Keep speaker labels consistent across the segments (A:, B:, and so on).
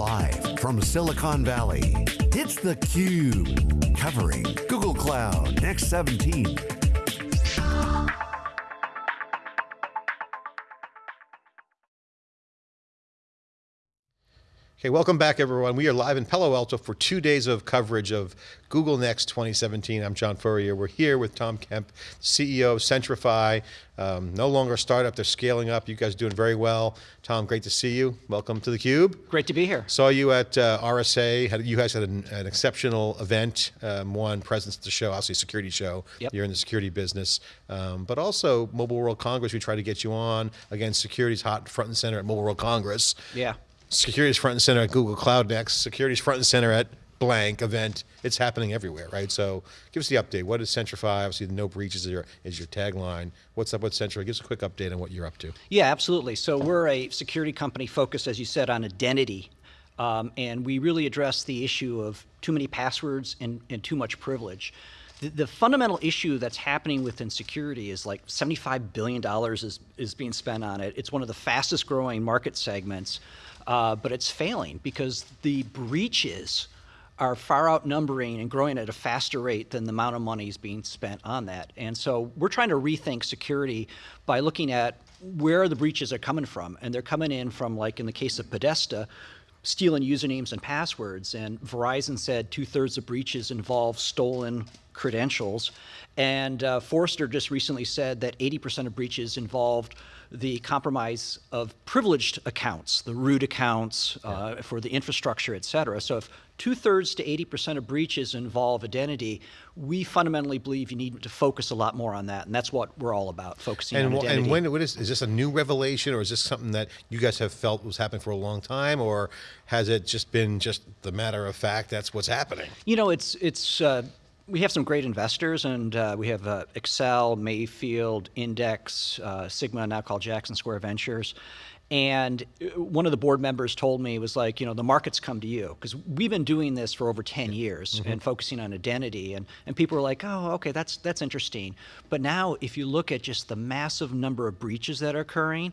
A: Live from Silicon Valley, it's theCUBE. Covering Google Cloud Next 17.
B: Okay, welcome back everyone. We are live in Palo Alto for two days of coverage of Google Next 2017. I'm John Furrier. We're here with Tom Kemp, CEO of Centrify. Um, no longer a startup, they're scaling up. You guys are doing very well. Tom, great to see you. Welcome to theCUBE.
C: Great to be here.
B: Saw you at uh, RSA. Had, you guys had an, an exceptional event. Um, one, presence at the show, obviously security show.
C: Yep.
B: You're in the security business. Um, but also Mobile World Congress, we try to get you on. Again, security's hot front and center at Mobile World Congress.
C: Yeah.
B: Security's front and center at Google Cloud Next. Security's front and center at blank event. It's happening everywhere, right? So give us the update. What is Centrify? Obviously, the no breaches is your, is your tagline. What's up with Centrify? Give us a quick update on what you're up to.
C: Yeah, absolutely. So we're a security company focused, as you said, on identity. Um, and we really address the issue of too many passwords and, and too much privilege. The, the, fundamental issue that's happening within security is like $75 billion is, is being spent on it. It's one of the fastest growing market segments uh, but it's failing because the breaches are far outnumbering and growing at a faster rate than the amount of money is being spent on that. And so we're trying to rethink security by looking at where the breaches are coming from. And they're coming in from, like in the case of Podesta, stealing usernames and passwords. And Verizon said two thirds of breaches involve stolen credentials. And uh, Forrester just recently said that 80% of breaches involved the compromise of privileged accounts, the root accounts uh, yeah. for the infrastructure, et cetera. So if two thirds to 80% of breaches involve identity, we fundamentally believe you need to focus a lot more on that. And that's what we're all about, focusing
B: and,
C: on identity.
B: And when, what is, is this a new revelation or is this something that you guys have felt was happening for a long time or has it just been just the matter of fact that's what's happening?
C: You know, it's, it's uh, we have some great investors, and uh, we have uh, Accel, Mayfield, Index, uh, Sigma, now called Jackson Square Ventures. And uh, one of the board members told me was like, you know, the markets come to you because we've been doing this for over 10 years mm -hmm. and focusing on identity. And, and people were like, oh, okay, that's, that's interesting. But now if you look at just the massive number of breaches that are occurring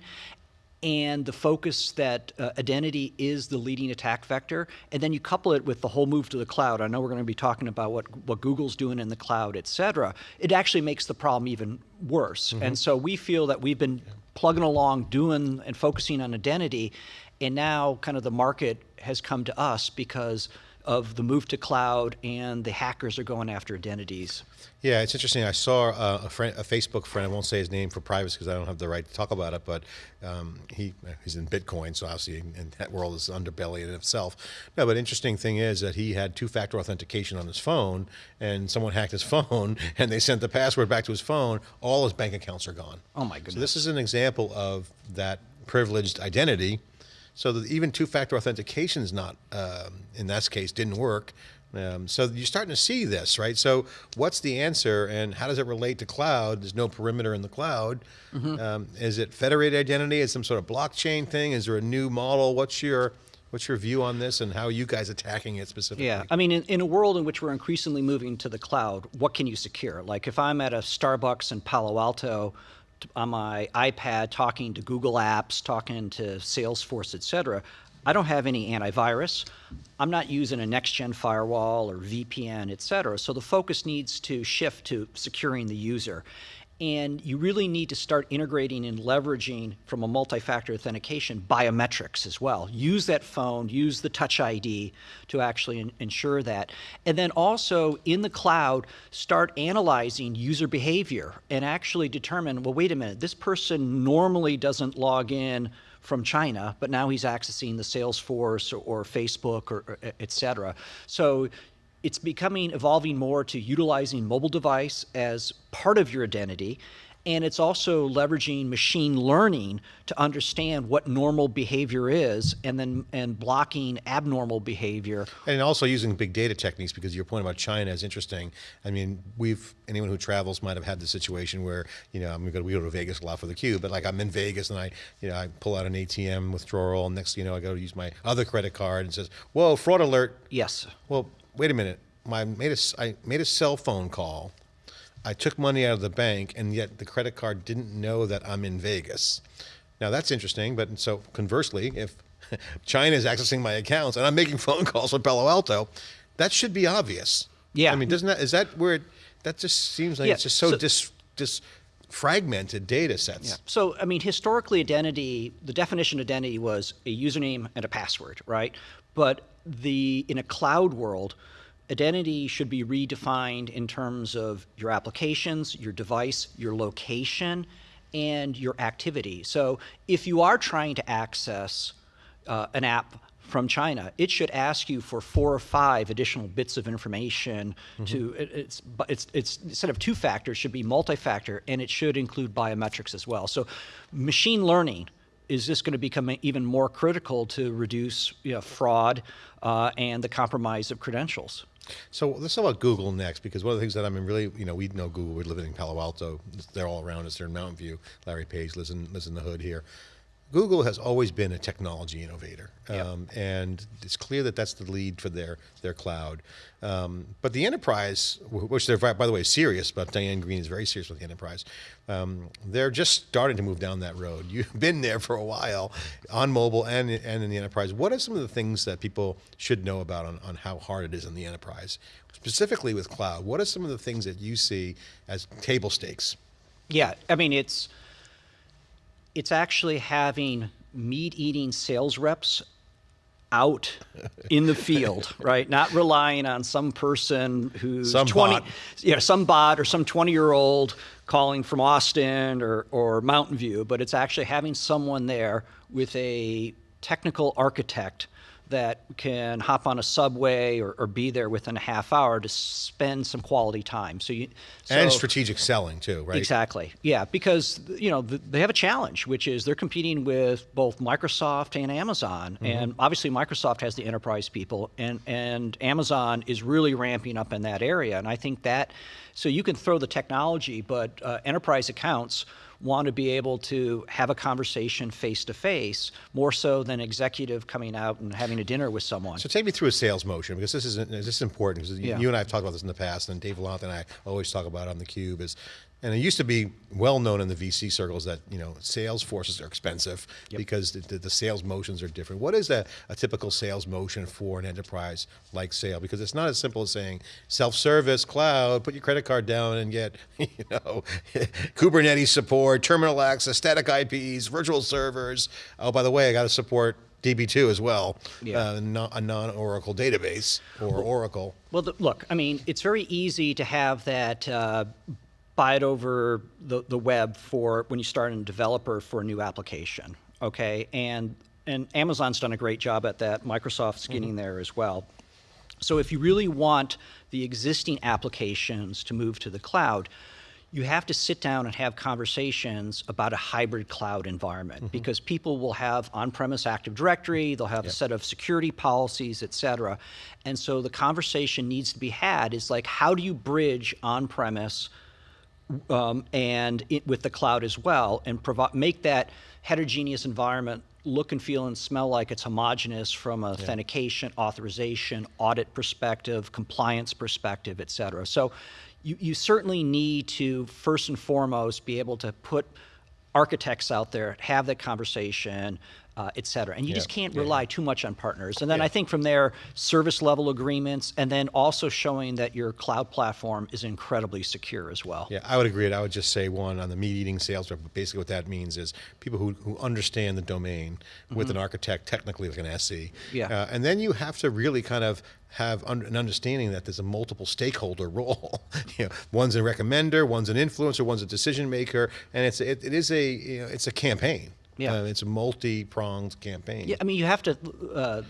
C: and the focus that uh, identity is the leading attack vector, and then you couple it with the whole move to the cloud. I know we're going to be talking about what, what Google's doing in the cloud, et cetera. It actually makes the problem even worse. Mm -hmm. And so we feel that we've been plugging along, doing and focusing on identity, and now kind of the market has come to us because of the move to cloud and the hackers are going after identities.
B: Yeah, it's interesting. I saw a, a, friend, a Facebook friend, I won't say his name for privacy because I don't have the right to talk about it, but um, he, he's in Bitcoin, so obviously in that world is underbelly in itself. No, but interesting thing is that he had two-factor authentication on his phone and someone hacked his phone and they sent the password back to his phone, all his bank accounts are gone.
C: Oh my goodness.
B: So this is an example of that privileged identity so that even two-factor authentication is not, um, in that case, didn't work. Um, so you're starting to see this, right? So what's the answer and how does it relate to cloud? There's no perimeter in the cloud. Mm -hmm. um, is it federated identity? Is some sort of blockchain thing? Is there a new model? What's your What's your view on this and how are you guys attacking it specifically?
C: Yeah, I mean, in, in, a world in which we're increasingly moving to the cloud, what can you secure? Like if I'm at a Starbucks in Palo Alto, on my iPad talking to Google Apps, talking to Salesforce, et cetera, I don't have any antivirus. I'm not using a next-gen firewall or VPN, et cetera. So the focus needs to shift to securing the user. And you really need to start integrating and leveraging from a multi-factor authentication biometrics as well. Use that phone, use the Touch ID to actually ensure that. And then also in the cloud, start analyzing user behavior and actually determine, well, wait a minute, this person normally doesn't log in from China, but now he's accessing the Salesforce or, or Facebook or, or et cetera. So it's becoming evolving more to utilizing mobile device as part of your identity and it's also leveraging machine learning to understand what normal behavior is and then and blocking abnormal behavior.
B: And also using big data techniques because your point about China is interesting. I mean, we've, anyone who travels might have had the situation where, you know, I'm going to, we go to Vegas a lot for the cube, but like I'm in Vegas and I, you know, I pull out an ATM withdrawal and next, you know, I go to use my other credit card and says, whoa, fraud alert.
C: Yes.
B: Well, wait a minute. I made a, I made a cell phone call I took money out of the bank and yet the credit card didn't know that I'm in Vegas. Now that's interesting, but so conversely, if China is accessing my accounts and I'm making phone calls from Palo Alto, that should be obvious.
C: Yeah.
B: I mean, doesn't that, is that where, it, that just seems like
C: Yeah,
B: it's just so,
C: so-
B: dis, dis fragmented data sets. Yeah.
C: So, I mean, historically, identity, the definition of identity was a username and a password, right? But the in a cloud world, identity should be redefined in terms of your applications, your device, your location, and your activity. So, if you are trying to access uh, an app from China, it should ask you for four or five additional bits of information to it- it's it's it's instead of two factors should be multi-factor and it should include biometrics as well. So machine learning is this going to become even more critical to reduce you know, fraud uh, and the compromise of credentials.
B: So let's talk about Google next, because one of the things that I'm really, you know, we know Google. We're living in Palo Alto. They're all around us. They're in Mountain View. Larry Page lives in lives in the hood here. Google has always been a technology innovator, um, and it's clear that that's the lead for their their cloud. Um, but the enterprise, which they're by the way serious about, Diane Greene is very serious with the enterprise. Um, they're just starting to move down that road. You've been there for a while on mobile and and in the enterprise. What are some of the things that people should know about on, on how hard it is in the enterprise, specifically with cloud? What are some of the things that you see as table stakes?
C: Yeah, I mean it's it's actually having meat-eating sales reps out in the field, right? Not relying on some person who's
B: Some
C: 20,
B: bot.
C: yeah, some bot or some 20-year-old calling from Austin or, or Mountain View, but it's actually having someone there with a technical architect that can hop on a subway or, or be there within a half hour to spend some quality time. So you
B: and strategic selling too, right?
C: Exactly. Yeah, because you know they have a challenge, which is they're competing with both Microsoft and Amazon,
B: Mm-hmm.
C: and obviously Microsoft has the enterprise people, and and Amazon is really ramping up in that area, and I think that so you can throw the technology, but uh, enterprise accounts want to be able to have a conversation face to face more so than executive coming out and having a dinner with someone.
B: So take me through a sales motion because this is this is important because
C: Yeah.
B: you and I have talked about this in the past, and Dave Vellante and I always talk about it on the Cube is. And it used to be well known in the VC circles that you know sales forces are expensive because the, the, sales motions are different. What is a, a typical sales motion for an enterprise like sale? Because it's not as simple as saying self-service cloud, put your credit card down and get you know Kubernetes support, terminal access, static IPs, virtual servers. Oh, by the way, I got to support DB2 as well,
C: Yeah.
B: uh, a non-Oracle database or Oracle.
C: Well, the, look, I mean, it's very easy to have that uh, buy it over the, the web for when you start a developer for a new application, okay? And and Amazon's done a great job at that. Microsoft's mm-hmm. getting there as well. So if you really want the existing applications to move to the cloud, you have to sit down and have conversations about a hybrid cloud environment mm-hmm. because people will have on-premise Active Directory, they'll have a set of security policies, et cetera. And so the conversation needs to be had is like, how do you bridge on-premise um, and it, with the cloud as well, and provide make that heterogeneous environment look and feel and smell like it's homogeneous from a authentication, authorization, audit perspective, compliance perspective, et cetera. So you, you certainly need to first and foremost be able to put architects out there, have that conversation, uh, et cetera. And you just can't rely too much on partners. And then I think from there, service level agreements, and then also showing that your cloud platform is incredibly secure as well.
B: Yeah, I would agree. I would just say one on the meat eating sales rep. But basically, what that means is people who, who understand the domain with an architect, technically like an SE.
C: Yeah.
B: Uh, and then you have to really kind of have un- an understanding that there's a multiple stakeholder role. you know, one's a recommender, one's an influencer, one's a decision maker, and it's it, it is a you know, it's a campaign.
C: Yeah.
B: Uh, it's a multi-pronged campaign.
C: Yeah, I mean, you have to uh,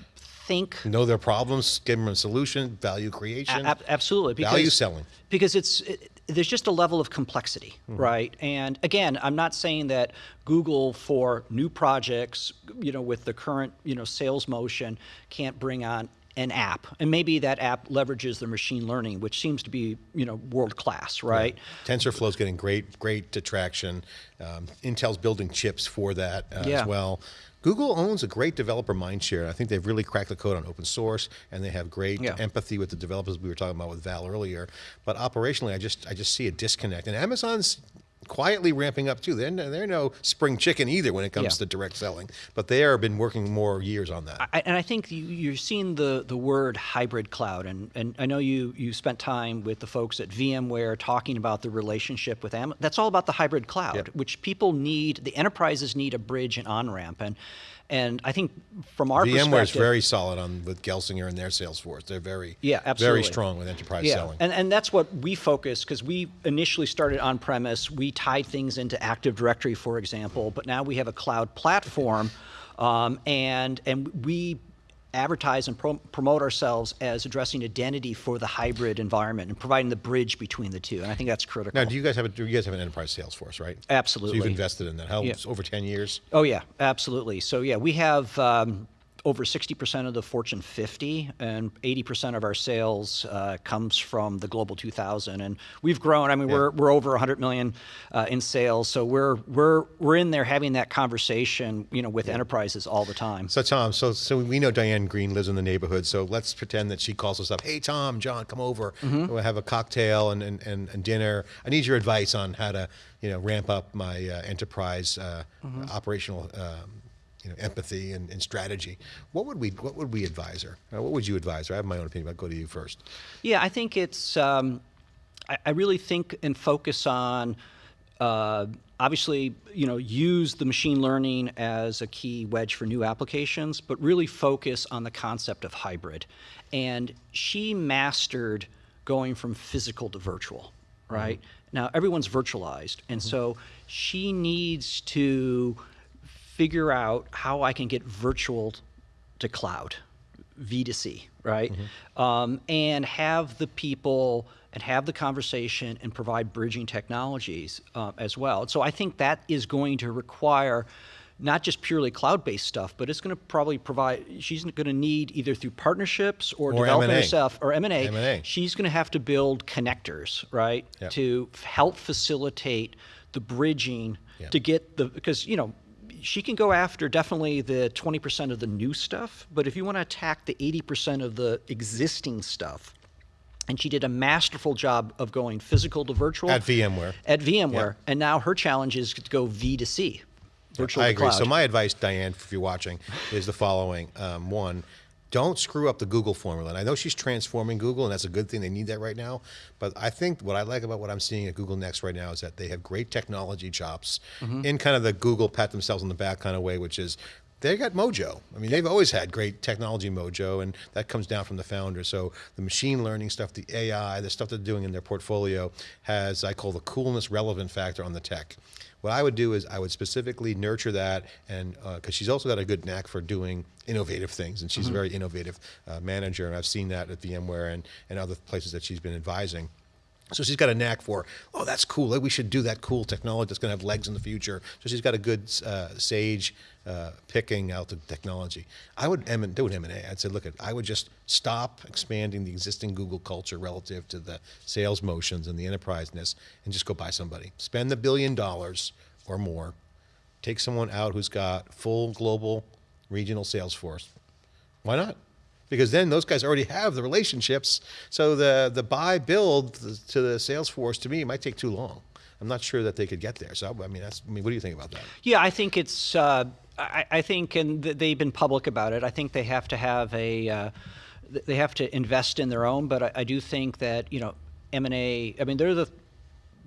C: think
B: Know their problems, give them a solution, value creation,
C: ab- absolutely. Because,
B: value selling.
C: Because it's it, there's just a level of complexity,
B: Mm-hmm.
C: right? And again, I'm not saying that Google for new projects, you know, with the current you know sales motion, can't bring on an app, and maybe that app leverages the machine learning, which seems to be you know world class, right?
B: TensorFlow is getting great, great traction. Um, Intel's building chips for that uh,
C: Yeah.
B: as well. Google owns a great developer mindshare. I think they've really cracked the code on open source, and they have great
C: Yeah.
B: empathy with the developers we were talking about with Val earlier. But operationally, I just I just see a disconnect. And Amazon's quietly ramping up too. They're no, they're no spring chicken either when it comes
C: Yeah.
B: to direct selling, but they have been working more years on that.
C: I, and I think you, you're seeing the, the word hybrid cloud, and, and I know you, you spent time with the folks at VMware talking about the relationship with Amazon. That's all about the hybrid cloud, which people need, the enterprises need a bridge and on ramp. And, and I think from our
B: VMware is very solid on with Gelsinger and their sales force. They're very
C: Yeah, absolutely.
B: very strong with enterprise
C: yeah,
B: selling.
C: and and that's what we focus because we initially started on premise. We tied things into Active Directory, for example, but now we have a cloud platform, um, and and we advertise and pro- promote ourselves as addressing identity for the hybrid environment and providing the bridge between the two. And I think that's critical.
B: now, do you guys have a, do you guys have an enterprise sales force, right?
C: Absolutely.
B: So you've invested in that. How
C: Yeah.
B: over ten years?
C: Oh yeah, absolutely. So yeah, we have um, over 60% of the Fortune 50, and 80% of our sales uh, comes from the Global 2000. And we've grown. I mean, we're, we're over 100 million uh, in sales. So we're we're we're in there having that conversation, you know, with enterprises all the time.
B: So Tom, so so we know Diane Greene lives in the neighborhood. So let's pretend that she calls us up. Hey Tom, John, come over.
C: Mm-hmm.
B: We'll have a cocktail and, and, and, and dinner. I need your advice on how to you know ramp up my uh, enterprise uh,
C: Mm-hmm.
B: operational um, you know empathy and, and strategy. What would we what would we advise her? Uh, what would you advise her? I have my own opinion. But go to you first.
C: Yeah, I think it's. Um, I, I really think and focus on. Uh, obviously, you know, use the machine learning as a key wedge for new applications, but really focus on the concept of hybrid. And she mastered going from physical to virtual, right? Now everyone's virtualized, and so she needs to figure out how I can get virtual to cloud, V to C, right? Um, and have the people and have the conversation and provide bridging technologies uh, as well. So I think that is going to require not just purely cloud-based stuff, but it's going to probably provide. She's going to need either through partnerships or,
B: Or
C: developing
B: M&A.
C: herself or M and A.
B: M&A.
C: She's going to have to build connectors, right,
B: Yep.
C: to f- help facilitate the bridging
B: Yep.
C: to get the because you know she can go after definitely the 20% of the new stuff, but if you want to attack the 80% of the existing stuff, and she did a masterful job of going physical to virtual
B: At VMware.
C: At VMware, and now her challenge is to go V to C, virtual
B: I
C: to
B: agree.
C: cloud.
B: So my advice, Diane, if you're watching, is the following: um, one, don't screw up the Google formula. And I know she's transforming Google, and that's a good thing. They need that right now. But I think what I like about what I'm seeing at Google Next right now is that they have great technology chops
C: Mm-hmm.
B: in kind of the Google pat themselves on the back kind of way, which is. They got mojo. I mean, they've always had great technology mojo, and that comes down from the founder. So the machine learning stuff, the AI, the stuff they're doing in their portfolio has, I call the coolness relevant factor on the tech. What I would do is I would specifically nurture that, and because she's also got a good knack for doing innovative things, and she's a very innovative uh, manager, and I've seen that at VMware and, and other places that she's been advising. So she's got a knack for, oh, that's cool. We should do that cool technology that's going to have legs in the future. So she's got a good uh, sage uh, picking out the technology. I would M- do an M&A. I'd say, look, I would just stop expanding the existing Google culture relative to the sales motions and the enterpriseness and just go buy somebody. Spend the billion dollars or more. Take someone out who's got full global regional sales force. Why not? Because then those guys already have the relationships. So the the buy build to the sales force to me might take too long. I'm not sure that they could get there. So I mean, that's. I mean, what do you think about that?
C: Yeah, I think it's. Uh, I, I think, and th- they've been public about it. I think they have to have a. Uh, they have to invest in their own, but I, I do think that you know M and A. I mean, they're the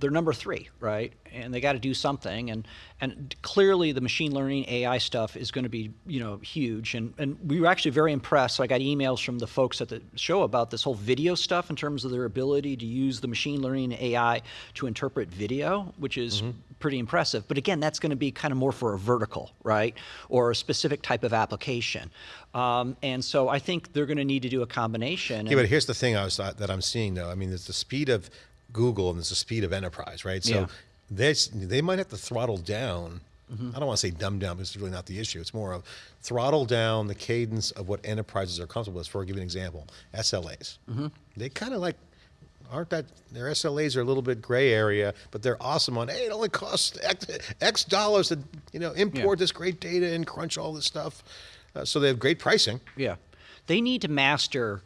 C: they're number three, right? And they got to do something. And and clearly, the machine learning AI stuff is going to be you know huge. And and we were actually very impressed. So I got emails from the folks at the show about this whole video stuff in terms of their ability to use the machine learning AI to interpret video, which is pretty impressive. But again, that's going to be kind of more for a vertical, right, or a specific type of application. Um, and so I think they're going to need to do a combination.
B: Yeah, but here's the thing I was that I'm seeing though. I mean, there's the speed of Google and there's the speed of enterprise, right? So
C: Yeah.
B: there's they might have to throttle down.
C: Mm-hmm.
B: I don't want to say dumb down because it's really not the issue. It's more of throttle down the cadence of what enterprises are comfortable with. For I'll give you an example, SLAs.
C: Mm-hmm.
B: They kind of like aren't that their SLAs are a little bit gray area, but they're awesome on hey, it only costs X, X dollars to you know import this great data and crunch all this stuff. Uh, so they have great pricing.
C: Yeah. They need to master,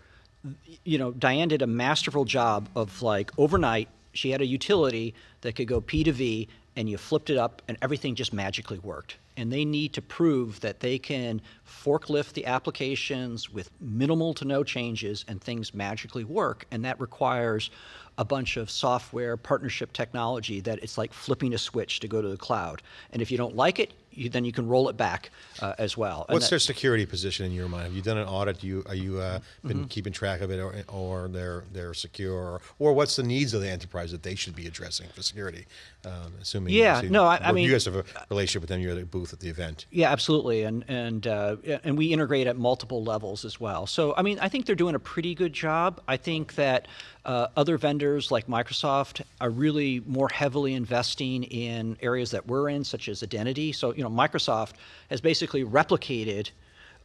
C: you know, Diane did a masterful job of like overnight, she had a utility that could go P to V and you flipped it up and everything just magically worked. And they need to prove that they can forklift the applications with minimal to no changes and things magically work. And that requires a bunch of software partnership technology that it's like flipping a switch to go to the cloud. And if you don't like it, you, then you can roll it back uh, as well.
B: What's
C: that-
B: their security position in your mind? Have you done an audit? Do you are you uh, been
C: Mm-hmm.
B: keeping track of it, or, or they're they're secure, or, or what's the needs of the enterprise that they should be addressing for security? Um, assuming
C: Yeah, no, I- I mean-
B: you guys have a relationship with them. You're at the booth at the event.
C: Yeah, absolutely, and and uh, and we integrate at multiple levels as well. So I mean, I think they're doing a pretty good job. I think that uh, other vendors like Microsoft are really more heavily investing in areas that we're in, such as identity. So you know, Microsoft has basically replicated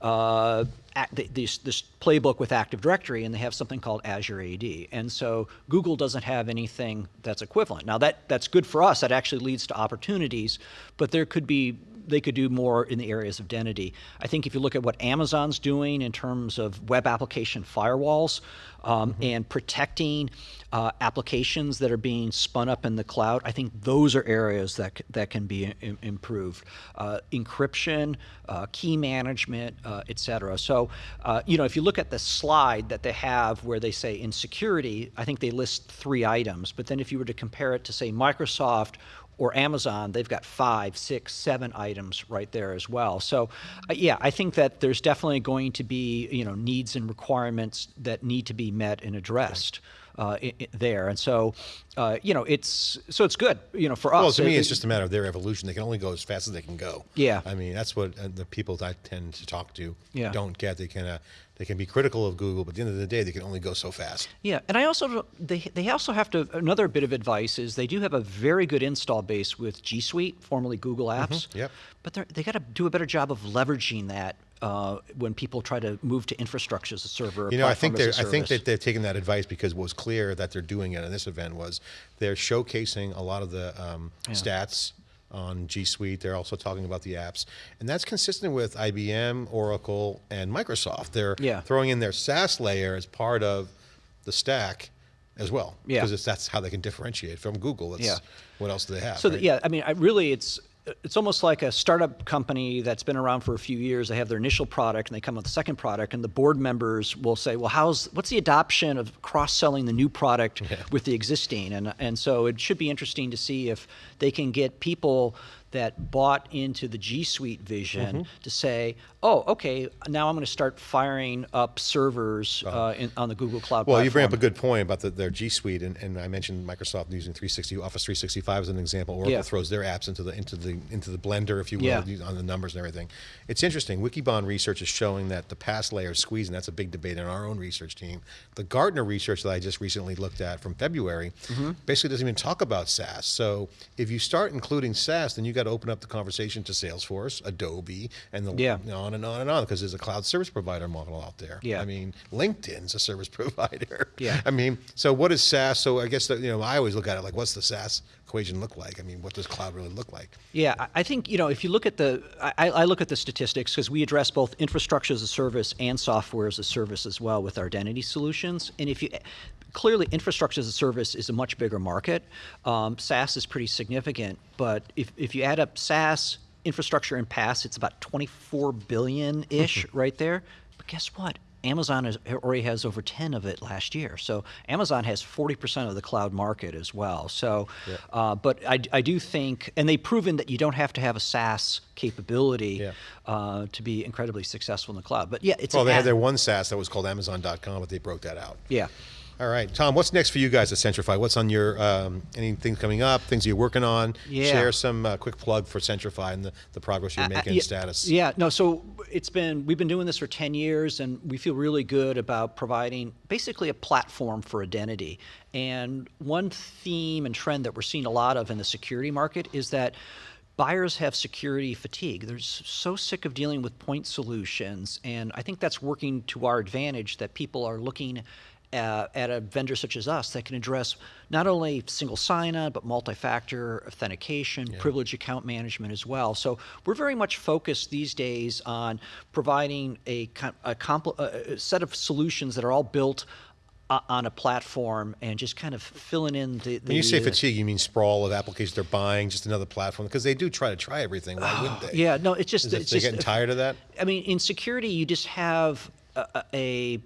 C: uh, act- th- this, this playbook with Active Directory, and they have something called Azure AD. And so Google doesn't have anything that's equivalent. Now that that's good for us. That actually leads to opportunities, but there could be they could do more in the areas of identity. I think if you look at what Amazon's doing in terms of web application firewalls um, and protecting uh, applications that are being spun up in the cloud, I think those are areas that that can be im- improved. Uh, encryption, uh, key management, uh, et cetera. So, uh, you know, if you look at the slide that they have where they say in security, I think they list three items. But then if you were to compare it to say Microsoft or Amazon, they've got five, six, seven items right there as well. So, uh, yeah, I think that there's definitely going to be you know needs and requirements that need to be met and addressed. Uh, there and so, uh, you know, it's so it's good, you know, for us.
B: Well, to me,
C: It-
B: it's just a matter of their evolution. They can only go as fast as they can go.
C: Yeah.
B: I mean, that's what uh, the people that I tend to talk to
C: Yeah.
B: don't get. They can uh, they can be critical of Google, but at the end of the day, they can only go so fast.
C: Yeah, and I also they they also have to another bit of advice is they do have a very good install base with G Suite, formerly Google Apps.
B: Mm-hmm. yep.
C: But they got to do a better job of leveraging that uh, when people try to move to infrastructure as a server.
B: You know, I think
C: platform
B: they're,
C: as a
B: I think that they've taken that advice because what was clear that they're doing it in this event was they're showcasing a lot of the um, stats on G Suite. They're also talking about the apps, and that's consistent with IBM, Oracle, and Microsoft. They're
C: Yeah.
B: throwing in their SaaS layer as part of the stack as well.
C: Yeah.
B: because that's how they can differentiate from Google. It's,
C: Yeah.
B: What else do they have?
C: So
B: right?
C: that, yeah, I mean, I really, it's it's almost like a startup company that's been around for a few years. They have their initial product and they come with the second product, and the board members will say, "Well, how's what's the adoption of cross selling the new product with the existing?" And and so it should be interesting to see if they can get people that bought into the G Suite vision
B: Mm-hmm.
C: to say, "Oh, okay, now I'm going to start firing up servers uh, in, on the Google Cloud."
B: Uh-huh. Well, you bring up a good point about the, their G Suite, and, and I mentioned Microsoft using 360 Office 365 as an example. Oracle
C: Yeah.
B: throws their apps into the into the into the blender, if you will,
C: Yeah.
B: on the numbers and everything. It's interesting. Wikibon research is showing that the PaaS layer is squeezing. That's a big debate in our own research team. The Gartner research that I just recently looked at from February
C: Mm-hmm.
B: basically doesn't even talk about SaaS. So if you start including SaaS, then you got to open up the conversation to Salesforce, Adobe, and the
C: Yeah.
B: on and on and on because there's a cloud service provider model out there.
C: Yeah.
B: I mean, LinkedIn's a service provider.
C: Yeah.
B: I mean, so what is SaaS? So I guess that, you know, I always look at it like, what's the SaaS equation look like? I mean, what does cloud really look like?
C: Yeah, I- I think you know if you look at the, I, I look at the statistics because we address both infrastructure as a service and software as a service as well with our identity solutions. And if you clearly infrastructure as a service is a much bigger market, um, SaaS is pretty significant. But if if you add up SaaS, infrastructure, and PaaS, it's about 24 billion ish right there. But guess what? Amazon is, already has over 10 of it last year. So Amazon has 40% of the cloud market as well. So, uh, but I, I do think, and they've proven that you don't have to have a SaaS capability
B: Yeah.
C: uh, to be incredibly successful in the cloud. But yeah, it's
B: Well, they had their one SaaS that was called Amazon.com, but they broke that out.
C: yeah.
B: All right, Tom, what's next for you guys at Centrify? What's on your, um, anything coming up, things you're working on?
C: Yeah.
B: Share some uh, quick plug for Centrify and the, the progress you're
C: Uh,
B: making,
C: yeah,
B: status.
C: Yeah, no, so it's been, we've been doing this for 10 years and we feel really good about providing basically a platform for identity. And one theme and trend that we're seeing a lot of in the security market is that buyers have security fatigue. They're so sick of dealing with point solutions. And I think that's working to our advantage that people are looking uh, at a vendor such as us that can address not only single sign-on but multi-factor authentication, privilege account management as well. So we're very much focused these days on providing a, a, a set of solutions that are all built o- on a platform and just kind of filling in the. the
B: When you say
C: uh,
B: fatigue, you mean sprawl of applications they're buying, just another platform? Because they do try to try everything. Why wouldn't they?
C: Yeah, no, it's just
B: Is it
C: it's
B: they're
C: just
B: getting tired of that?
C: I mean, in security, you just have a- a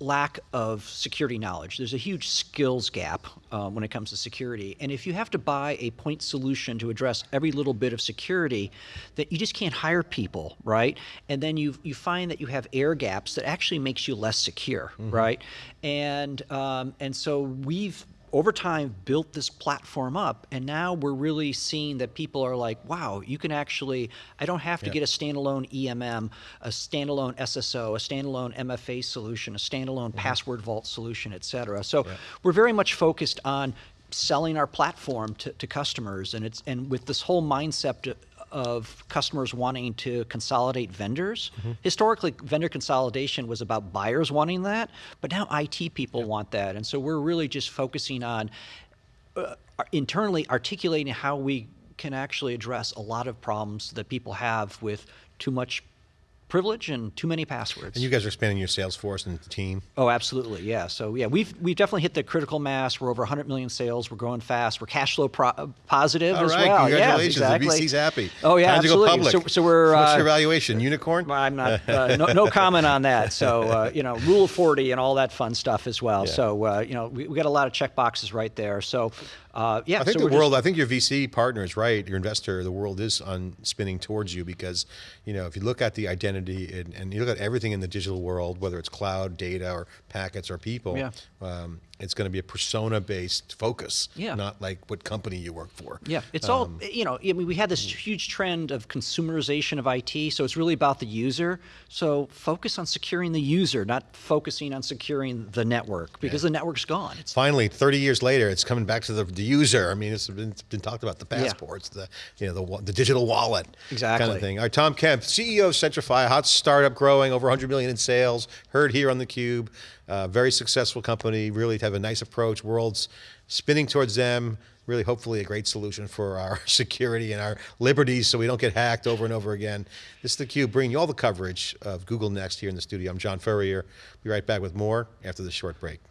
C: lack of security knowledge. There's a huge skills gap um, when it comes to security, and if you have to buy a point solution to address every little bit of security, that you just can't hire people, right? And then you you find that you have air gaps that actually makes you less secure, right? And um, and so we've over time built this platform up and now we're really seeing that people are like wow you can actually i don't have to
B: Yeah.
C: get a standalone emm a standalone sso a standalone mfa solution a standalone mm-hmm. password vault solution et cetera. So we're very much focused on selling our platform to, to customers and it's and with this whole mindset of customers wanting to consolidate vendors. Historically, vendor consolidation was about buyers wanting that, but now IT people want that. And so we're really just focusing on uh, internally articulating how we can actually address a lot of problems that people have with too much privilege and too many passwords.
B: And you guys are expanding your sales force and the team.
C: Oh, absolutely, yeah. So yeah, we've we've definitely hit the critical mass. We're over 100 million sales. We're growing fast. We're cash flow pro- positive
B: All
C: as
B: right,
C: well.
B: congratulations.
C: Yeah, exactly.
B: The VC's happy.
C: Oh yeah,
B: Time to
C: absolutely.
B: go public.
C: So, so we're
B: What's
C: uh,
B: your valuation? Unicorn?
C: I'm not uh, no, no comment on that. So uh, you know, rule 40 and all that fun stuff as well.
B: Yeah.
C: So uh, you know, we, we got a lot of check boxes right there. So uh, yeah,
B: I think
C: so
B: the
C: we're just-
B: world. I think your VC partner is right. Your investor, the world is on spinning towards you because, you know, if you look at the identity and, and you look at everything in the digital world, whether it's cloud, data, or packets, or people,
C: Yeah.
B: um, it's going to be a persona-based focus,
C: Yeah.
B: not like what company you work for.
C: Yeah, it's
B: Um,
C: all you know. I mean, we had this huge trend of consumerization of IT, so it's really about the user. So focus on securing the user, not focusing on securing the network, because the network's gone. It's
B: Finally, 30 years later, it's coming back to the, the user. I mean, it's been, it's been talked about the
C: Yeah.
B: passports, the you know the the digital wallet, kind
C: Exactly.
B: of thing. All right, Tom Kemp, CEO of Centrify, hot startup growing over 100 million in sales. Heard here on the Cube, uh, very successful company. Really to have a nice approach. World's spinning towards them. Really, hopefully, a great solution for our security and our liberties, so we don't get hacked over and over again. This is theCUBE bringing you all the coverage of Google Next here in the studio. I'm John Furrier. Be right back with more after this short break.